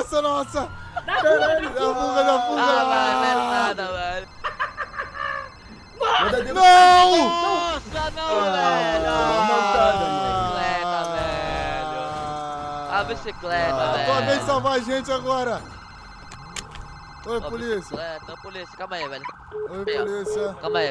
Nossa, nossa! Caralho, da fuga, da fuga! Ah, não é nada, velho. Nossa, Não! Nossa, não, Ah, velho. não bicicleta, velho. A bicicleta, Ah, velho. Ah, Vem de salvar a gente agora! Oi, polícia! bicicleta, polícia, calma aí, velho. Oi, polícia! Calma aí, velho.